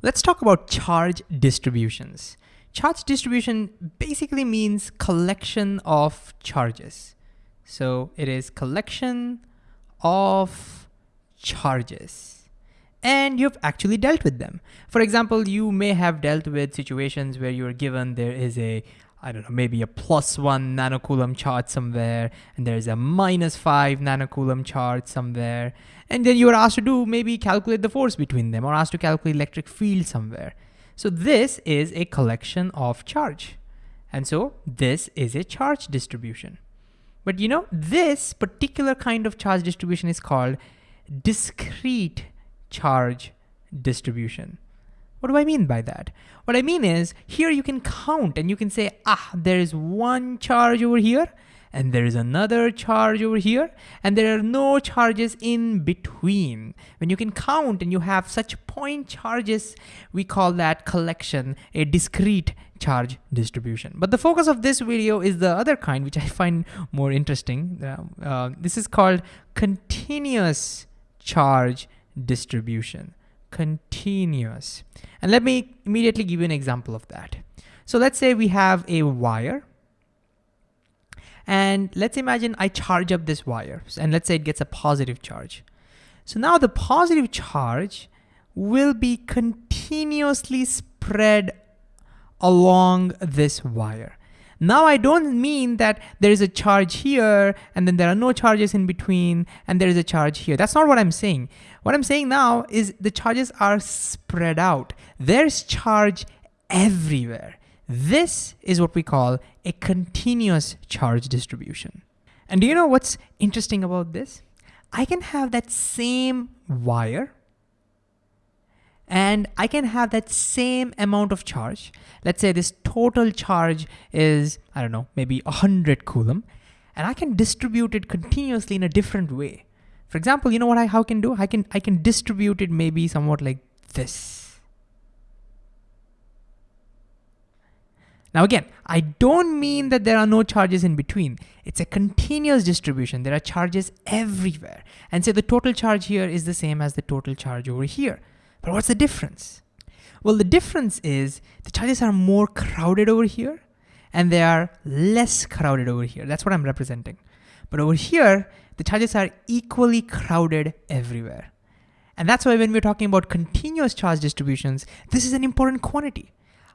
Let's talk about charge distributions. Charge distribution basically means collection of charges. So it is collection of charges and you've actually dealt with them. For example, you may have dealt with situations where you're given there is a I don't know, maybe a plus one nanocoulomb charge somewhere, and there's a minus five nanocoulomb charge somewhere. And then you are asked to do maybe calculate the force between them or asked to calculate electric field somewhere. So this is a collection of charge. And so this is a charge distribution. But you know, this particular kind of charge distribution is called discrete charge distribution. What do I mean by that? What I mean is here you can count and you can say, ah, there is one charge over here and there is another charge over here and there are no charges in between. When you can count and you have such point charges, we call that collection a discrete charge distribution. But the focus of this video is the other kind, which I find more interesting. Uh, uh, this is called continuous charge distribution. Continuous. And let me immediately give you an example of that. So let's say we have a wire and let's imagine I charge up this wire and let's say it gets a positive charge. So now the positive charge will be continuously spread along this wire. Now I don't mean that there is a charge here and then there are no charges in between and there is a charge here. That's not what I'm saying. What I'm saying now is the charges are spread out. There's charge everywhere. This is what we call a continuous charge distribution. And do you know what's interesting about this? I can have that same wire and I can have that same amount of charge. Let's say this total charge is, I don't know, maybe 100 coulomb, and I can distribute it continuously in a different way. For example, you know what I how can do? I can I can distribute it maybe somewhat like this. Now again, I don't mean that there are no charges in between. It's a continuous distribution. There are charges everywhere. And so the total charge here is the same as the total charge over here. But what's the difference? Well, the difference is the charges are more crowded over here and they are less crowded over here. That's what I'm representing. But over here, the charges are equally crowded everywhere. And that's why when we're talking about continuous charge distributions, this is an important quantity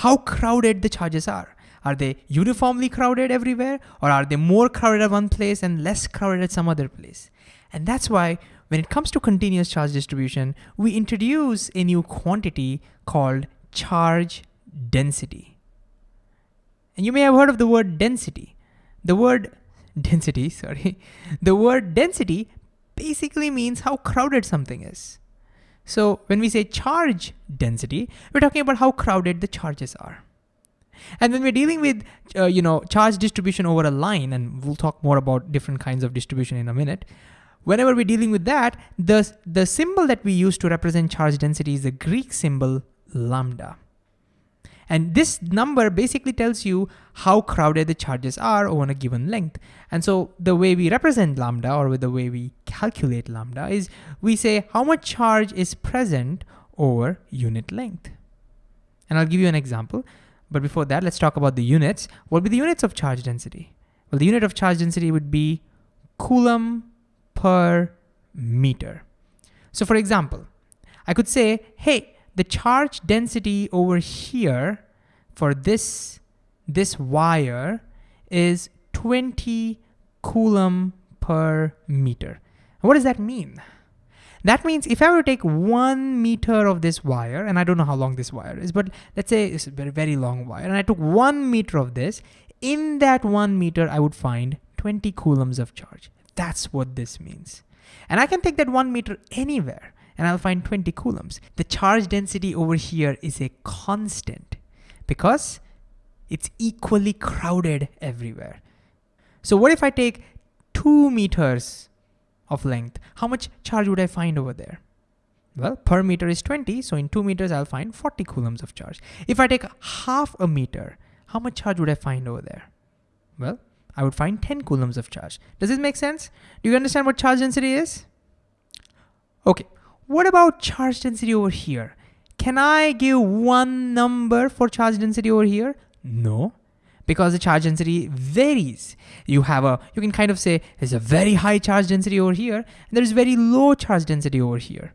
how crowded the charges are. Are they uniformly crowded everywhere or are they more crowded at one place and less crowded at some other place? And that's why when it comes to continuous charge distribution, we introduce a new quantity called charge density. And you may have heard of the word density. The word density, sorry, the word density basically means how crowded something is. So when we say charge density, we're talking about how crowded the charges are. And when we're dealing with, uh, you know, charge distribution over a line, and we'll talk more about different kinds of distribution in a minute, whenever we're dealing with that, the, the symbol that we use to represent charge density is the Greek symbol lambda. And this number basically tells you how crowded the charges are on a given length. And so the way we represent lambda or with the way we calculate lambda is we say how much charge is present over unit length. And I'll give you an example. But before that, let's talk about the units. What would be the units of charge density? Well, the unit of charge density would be coulomb per meter. So for example, I could say, hey, the charge density over here for this, this wire is 20 coulomb per meter. what does that mean? That means if I were to take one meter of this wire, and I don't know how long this wire is, but let's say it's a very, very long wire, and I took one meter of this, in that one meter, I would find 20 coulombs of charge. That's what this means. And I can take that one meter anywhere and I'll find 20 coulombs. The charge density over here is a constant because it's equally crowded everywhere. So what if I take two meters of length? How much charge would I find over there? Well, per meter is 20, so in two meters, I'll find 40 coulombs of charge. If I take half a meter, how much charge would I find over there? Well, I would find 10 coulombs of charge. Does this make sense? Do you understand what charge density is? Okay, what about charge density over here? Can I give one number for charge density over here? No, because the charge density varies. You have a, you can kind of say there's a very high charge density over here, and there's very low charge density over here.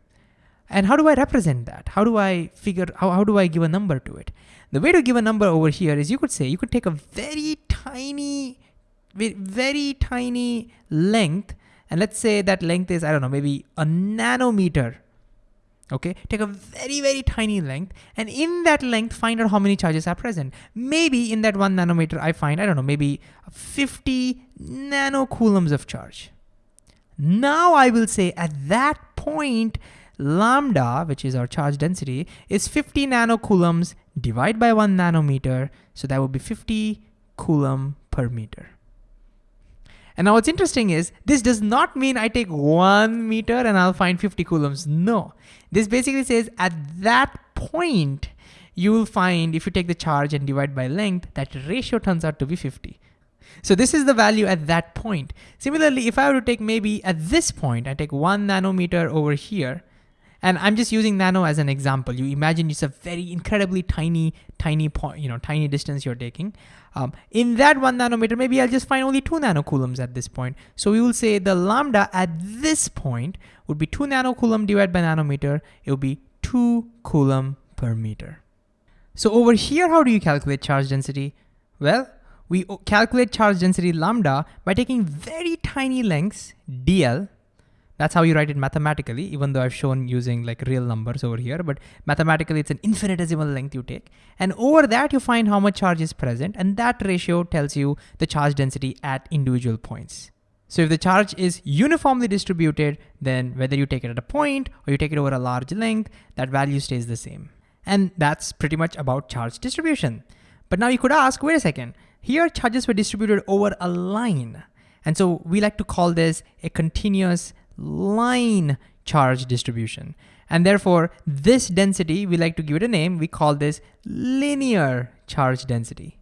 And how do I represent that? How do I figure, how, how do I give a number to it? The way to give a number over here is you could say, you could take a very tiny, very tiny length, and let's say that length is, I don't know, maybe a nanometer okay? Take a very, very tiny length, and in that length, find out how many charges are present. Maybe in that one nanometer, I find, I don't know, maybe 50 nanocoulombs of charge. Now I will say at that point, lambda, which is our charge density, is 50 nanocoulombs divided by one nanometer, so that would be 50 coulomb per meter. And now what's interesting is this does not mean I take one meter and I'll find 50 coulombs. No, this basically says at that point, you will find if you take the charge and divide by length, that ratio turns out to be 50. So this is the value at that point. Similarly, if I were to take maybe at this point, I take one nanometer over here, and I'm just using nano as an example. You imagine it's a very incredibly tiny, tiny point, you know, tiny distance you're taking. Um, in that one nanometer, maybe I'll just find only two nanocoulombs at this point. So we will say the lambda at this point would be two nanocoulomb divided by nanometer. It will be two coulomb per meter. So over here, how do you calculate charge density? Well, we calculate charge density lambda by taking very tiny lengths, dl, that's how you write it mathematically, even though I've shown using like real numbers over here, but mathematically it's an infinitesimal length you take. And over that you find how much charge is present and that ratio tells you the charge density at individual points. So if the charge is uniformly distributed, then whether you take it at a point or you take it over a large length, that value stays the same. And that's pretty much about charge distribution. But now you could ask, wait a second, here charges were distributed over a line. And so we like to call this a continuous line charge distribution. And therefore, this density, we like to give it a name, we call this linear charge density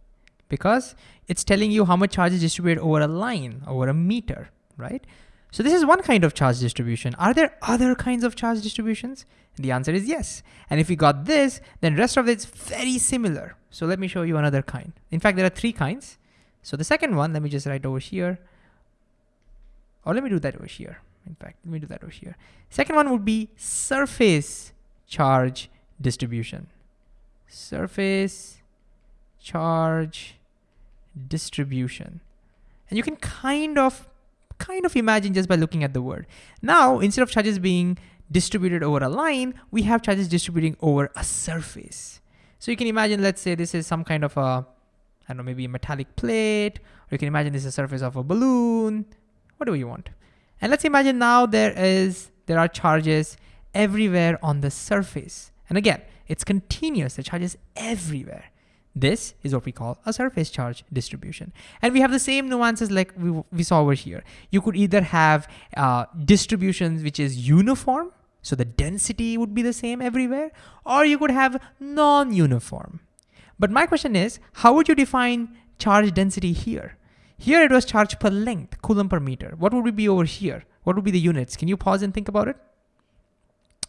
because it's telling you how much charge is distributed over a line, over a meter, right? So this is one kind of charge distribution. Are there other kinds of charge distributions? The answer is yes. And if we got this, then rest of it's very similar. So let me show you another kind. In fact, there are three kinds. So the second one, let me just write over here, or let me do that over here. In fact, let me do that over here. Second one would be surface charge distribution. Surface charge distribution. And you can kind of kind of imagine just by looking at the word. Now, instead of charges being distributed over a line, we have charges distributing over a surface. So you can imagine, let's say this is some kind of a, I don't know, maybe a metallic plate, or you can imagine this is a surface of a balloon, whatever you want. And let's imagine now there is, there are charges everywhere on the surface. And again, it's continuous, the charges everywhere. This is what we call a surface charge distribution. And we have the same nuances like we, we saw over here. You could either have uh, distributions which is uniform, so the density would be the same everywhere, or you could have non-uniform. But my question is, how would you define charge density here? Here it was charge per length, coulomb per meter. What would it be over here? What would be the units? Can you pause and think about it?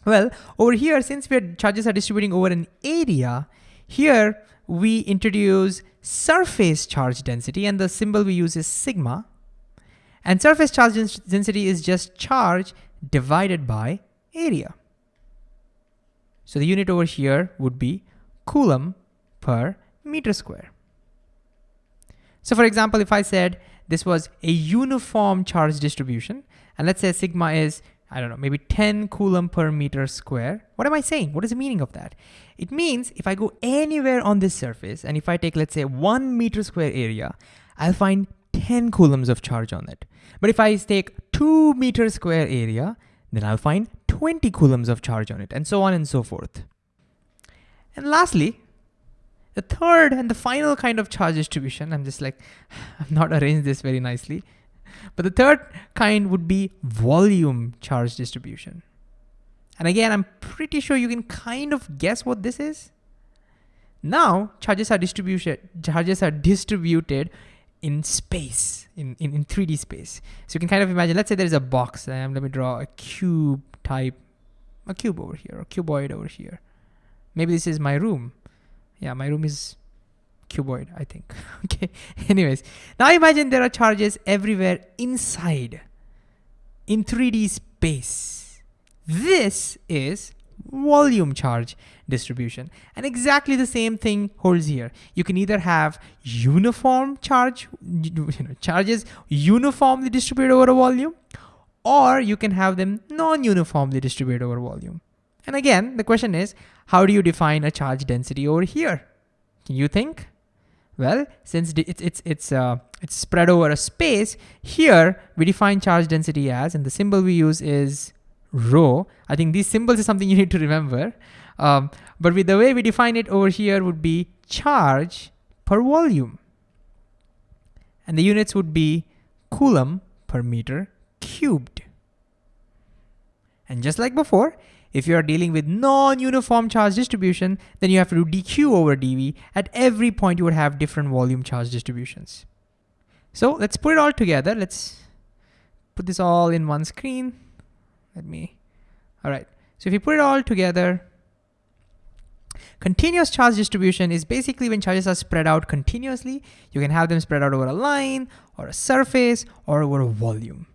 Well, over here, since we charges are distributing over an area, here we introduce surface charge density and the symbol we use is sigma. And surface charge density is just charge divided by area. So the unit over here would be coulomb per meter square. So for example, if I said this was a uniform charge distribution, and let's say sigma is, I don't know, maybe 10 coulomb per meter square, what am I saying? What is the meaning of that? It means if I go anywhere on this surface, and if I take, let's say, one meter square area, I'll find 10 coulombs of charge on it. But if I take two meter square area, then I'll find 20 coulombs of charge on it, and so on and so forth. And lastly, the third and the final kind of charge distribution, I'm just like, I've not arranged this very nicely. But the third kind would be volume charge distribution. And again, I'm pretty sure you can kind of guess what this is. Now, charges are distributed, charges are distributed in space, in, in, in 3D space. So you can kind of imagine, let's say there's a box, let me draw a cube type, a cube over here, a cuboid over here. Maybe this is my room. Yeah, my room is cuboid, I think. okay, anyways. Now imagine there are charges everywhere inside in 3D space. This is volume charge distribution. And exactly the same thing holds here. You can either have uniform charge, you know, charges uniformly distributed over a volume, or you can have them non-uniformly distributed over volume. And again, the question is, how do you define a charge density over here? Can you think? Well, since it's it's it's uh, it's spread over a space, here we define charge density as, and the symbol we use is rho. I think these symbols is something you need to remember. Um, but with the way we define it over here would be charge per volume. And the units would be coulomb per meter cubed. And just like before, if you are dealing with non-uniform charge distribution, then you have to do dq over dv. At every point you would have different volume charge distributions. So let's put it all together. Let's put this all in one screen. Let me, all right. So if you put it all together, continuous charge distribution is basically when charges are spread out continuously. You can have them spread out over a line or a surface or over a volume.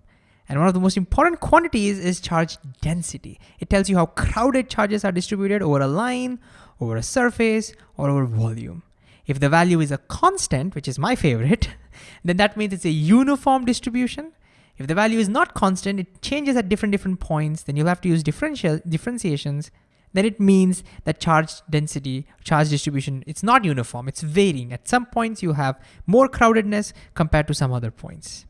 And one of the most important quantities is charge density. It tells you how crowded charges are distributed over a line, over a surface, or over volume. If the value is a constant, which is my favorite, then that means it's a uniform distribution. If the value is not constant, it changes at different different points, then you'll have to use differential differentiations. Then it means that charge density, charge distribution, it's not uniform, it's varying. At some points you have more crowdedness compared to some other points.